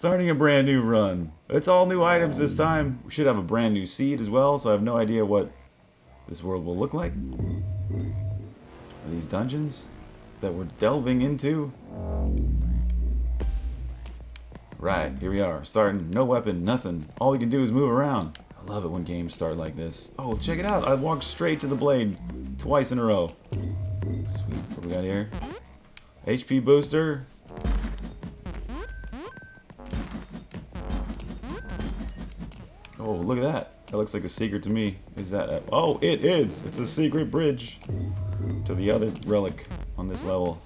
Starting a brand new run. It's all new items this time. We should have a brand new seed as well, so I have no idea what this world will look like. Are these dungeons that we're delving into? Right, here we are. Starting, no weapon, nothing. All we can do is move around. I love it when games start like this. Oh, check it out. I walked straight to the blade twice in a row. Sweet. What we got here? HP booster. Oh, look at that. That looks like a secret to me. Is that... A, oh, it is! It's a secret bridge to the other relic on this level.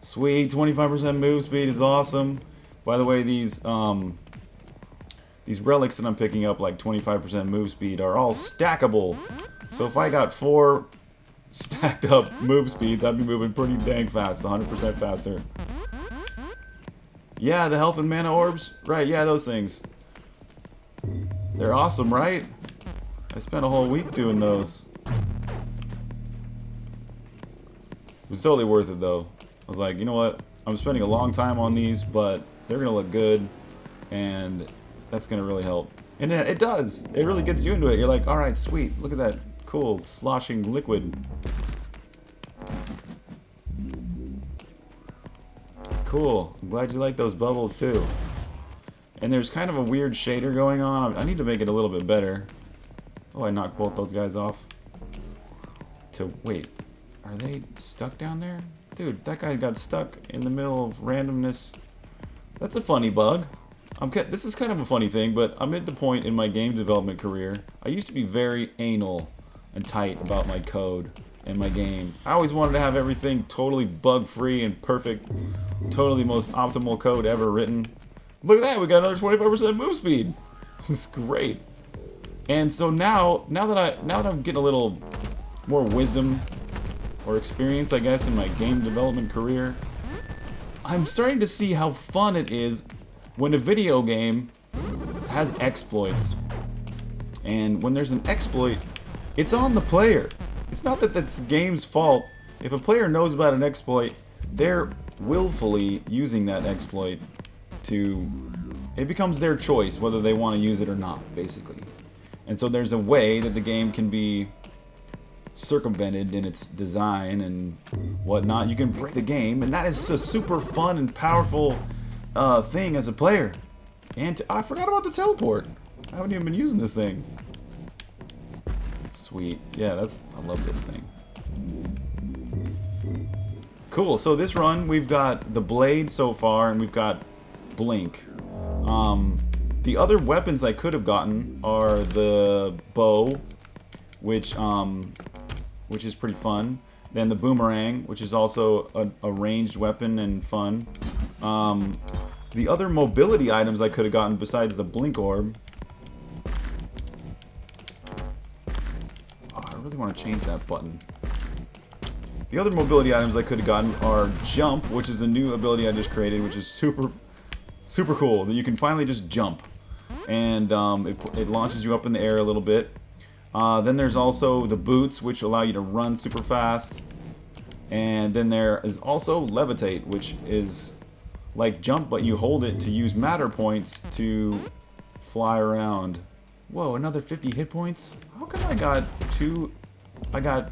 Sweet, 25% move speed is awesome. By the way, these um, these relics that I'm picking up, like 25% move speed, are all stackable. So if I got four stacked up move speeds, I'd be moving pretty dang fast, 100% faster. Yeah, the health and mana orbs. Right, yeah, those things. They're awesome, right? I spent a whole week doing those. It was totally worth it, though. I was like, you know what? I'm spending a long time on these, but they're going to look good, and that's going to really help. And it, it does. It really gets you into it. You're like, all right, sweet. Look at that cool sloshing liquid. Cool. I'm glad you like those bubbles, too. And there's kind of a weird shader going on. I need to make it a little bit better. Oh, I knocked both those guys off. To wait, are they stuck down there? Dude, that guy got stuck in the middle of randomness. That's a funny bug. I'm this is kind of a funny thing, but I'm at the point in my game development career. I used to be very anal and tight about my code and my game. I always wanted to have everything totally bug-free and perfect. Totally most optimal code ever written. Look at that, we got another 25% move speed. This is great. And so now, now that I, now that I'm getting a little more wisdom or experience, I guess, in my game development career, I'm starting to see how fun it is when a video game has exploits. And when there's an exploit, it's on the player. It's not that that's the game's fault. If a player knows about an exploit, they're willfully using that exploit to... It becomes their choice whether they want to use it or not, basically. And so there's a way that the game can be circumvented in its design and whatnot. You can break the game, and that is a super fun and powerful uh, thing as a player. And I forgot about the teleport. I haven't even been using this thing. Sweet. Yeah, that's I love this thing. Cool. So this run, we've got the blade so far, and we've got blink. Um, the other weapons I could have gotten are the bow, which um, which is pretty fun. Then the boomerang, which is also a, a ranged weapon and fun. Um, the other mobility items I could have gotten besides the blink orb. Oh, I really want to change that button. The other mobility items I could have gotten are jump, which is a new ability I just created, which is super, super cool. That you can finally just jump, and um, it, it launches you up in the air a little bit. Uh, then there's also the boots, which allow you to run super fast. And then there is also levitate, which is like jump, but you hold it to use matter points to fly around. Whoa, another 50 hit points? How come I got two... I got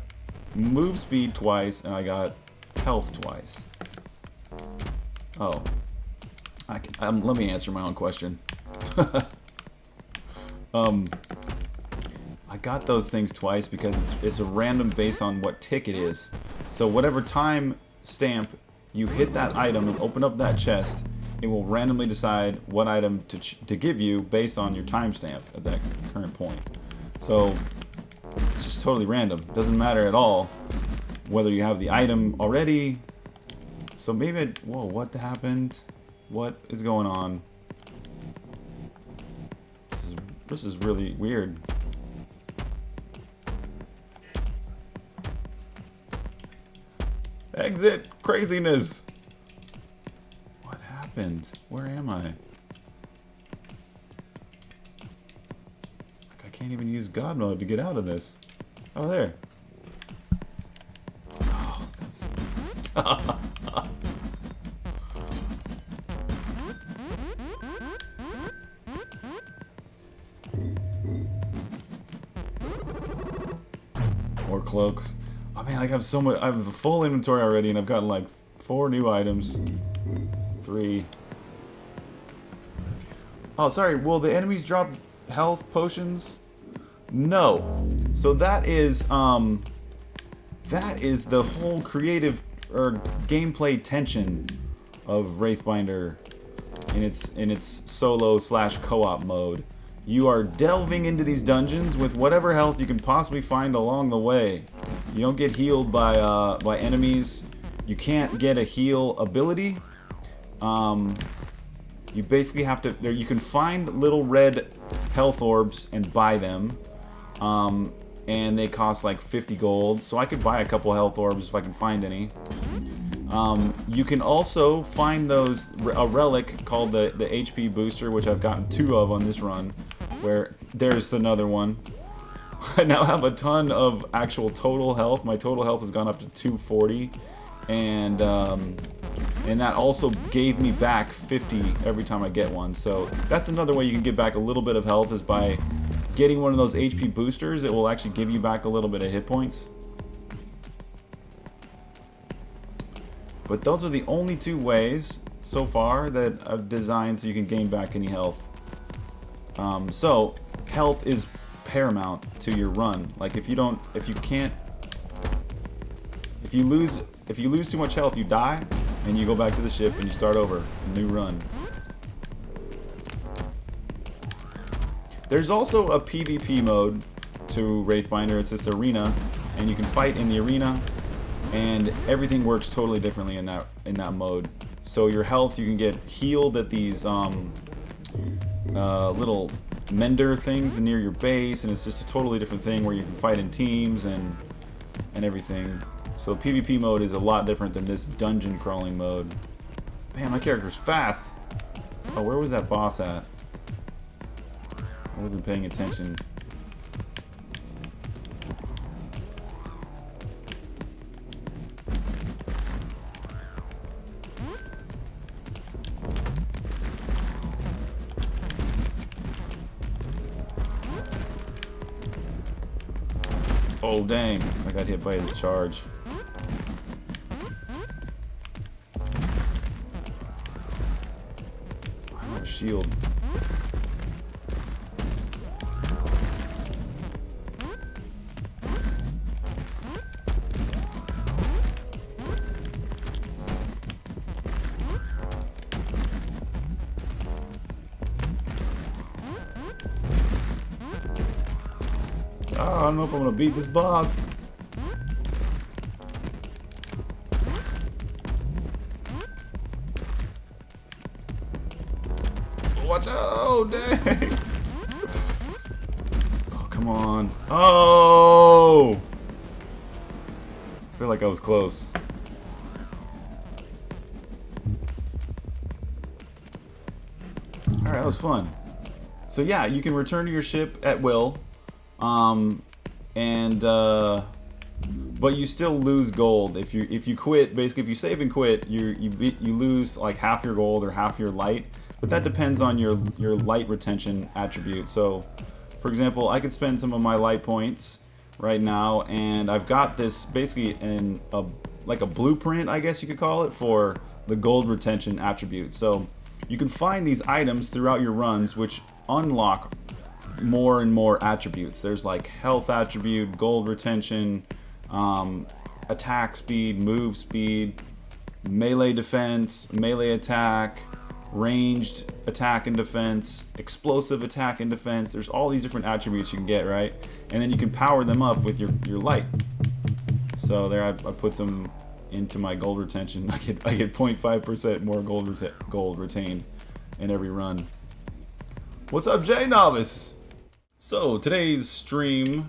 move speed twice, and I got health twice? Oh. I can, um, let me answer my own question. um, I got those things twice because it's, it's a random based on what tick it is. So whatever time stamp you hit that item and open up that chest, it will randomly decide what item to, to give you based on your timestamp at that current point. So it's just totally random. Doesn't matter at all whether you have the item already. So maybe, it, whoa, what happened? What is going on? This is, this is really weird. Exit! Craziness! What happened? Where am I? I can't even use God mode to get out of this. Oh, there. Oh, cloaks. Oh man, I have so much. I have a full inventory already, and I've gotten like four new items. Three. Oh, sorry. Will the enemies drop health potions? No. So that is um. That is the whole creative or gameplay tension of Wraithbinder in its in its solo slash co-op mode. You are delving into these dungeons with whatever health you can possibly find along the way. You don't get healed by uh, by enemies. You can't get a heal ability. Um, you basically have to. You can find little red health orbs and buy them. Um, and they cost like 50 gold. So I could buy a couple health orbs if I can find any. Um, you can also find those a relic called the the HP booster, which I've gotten two of on this run. Where there's another one. I now have a ton of actual total health. My total health has gone up to 240, and um, and that also gave me back 50 every time I get one. So that's another way you can get back a little bit of health is by getting one of those HP boosters. It will actually give you back a little bit of hit points. But those are the only two ways so far that I've designed so you can gain back any health. Um, so, health is paramount to your run. Like if you don't, if you can't, if you lose, if you lose too much health, you die, and you go back to the ship and you start over, new run. There's also a PvP mode to Wraithbinder. It's this arena, and you can fight in the arena and everything works totally differently in that in that mode. So your health, you can get healed at these um, uh, little mender things near your base, and it's just a totally different thing where you can fight in teams and and everything. So PvP mode is a lot different than this dungeon crawling mode. Man, my character's fast. Oh, where was that boss at? I wasn't paying attention. Oh, dang. I got hit by his charge. Don't know if I'm gonna beat this boss. Watch out! Oh, dang! Oh, come on. Oh! I feel like I was close. Alright, that was fun. So yeah, you can return to your ship at will. Um, and uh, but you still lose gold if you if you quit. Basically, if you save and quit, you you you lose like half your gold or half your light. But that depends on your your light retention attribute. So, for example, I could spend some of my light points right now, and I've got this basically in a like a blueprint, I guess you could call it, for the gold retention attribute. So you can find these items throughout your runs, which unlock more and more attributes. There's like health attribute, gold retention, um, attack speed, move speed, melee defense, melee attack, ranged attack and defense, explosive attack and defense. There's all these different attributes you can get, right? And then you can power them up with your, your light. So there I, I put some into my gold retention. I get I get 0.5% more gold reta gold retained in every run. What's up, Jay Novice? So, today's stream,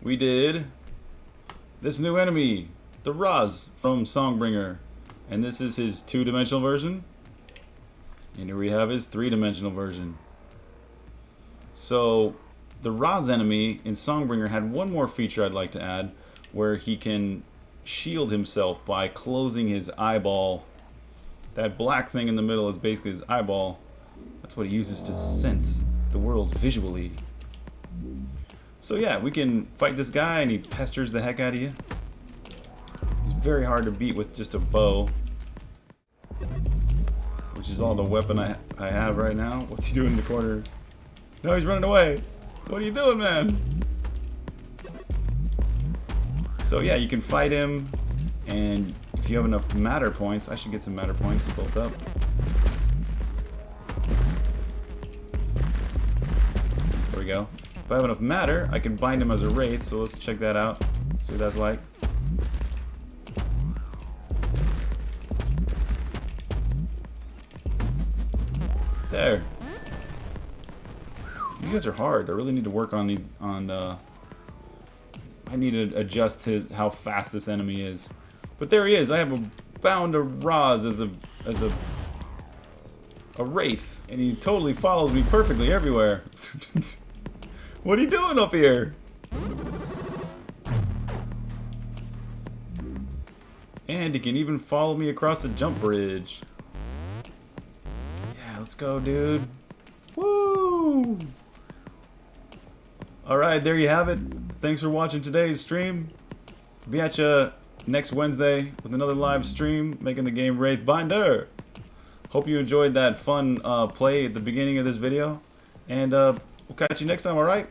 we did this new enemy, the Raz from Songbringer. And this is his two-dimensional version. And here we have his three-dimensional version. So, the Raz enemy in Songbringer had one more feature I'd like to add, where he can shield himself by closing his eyeball. That black thing in the middle is basically his eyeball. That's what he uses to sense the world visually. So yeah, we can fight this guy and he pesters the heck out of you. He's very hard to beat with just a bow. Which is all the weapon I, I have right now. What's he doing in the corner? No, he's running away. What are you doing, man? So yeah, you can fight him, and if you have enough matter points, I should get some matter points built up. There we go. If I have enough matter, I can bind him as a wraith, so let's check that out. See what that's like. There. You guys are hard. I really need to work on these on uh I need to adjust to how fast this enemy is. But there he is. I have a bound of Raz as a as a a wraith, and he totally follows me perfectly everywhere. what are you doing up here? And he can even follow me across the jump bridge. Yeah, let's go, dude. Woo! Alright, there you have it. Thanks for watching today's stream. Be at you next Wednesday with another live stream making the game Wraithbinder. Hope you enjoyed that fun uh, play at the beginning of this video. And uh, we'll catch you next time, alright?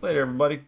Later, everybody.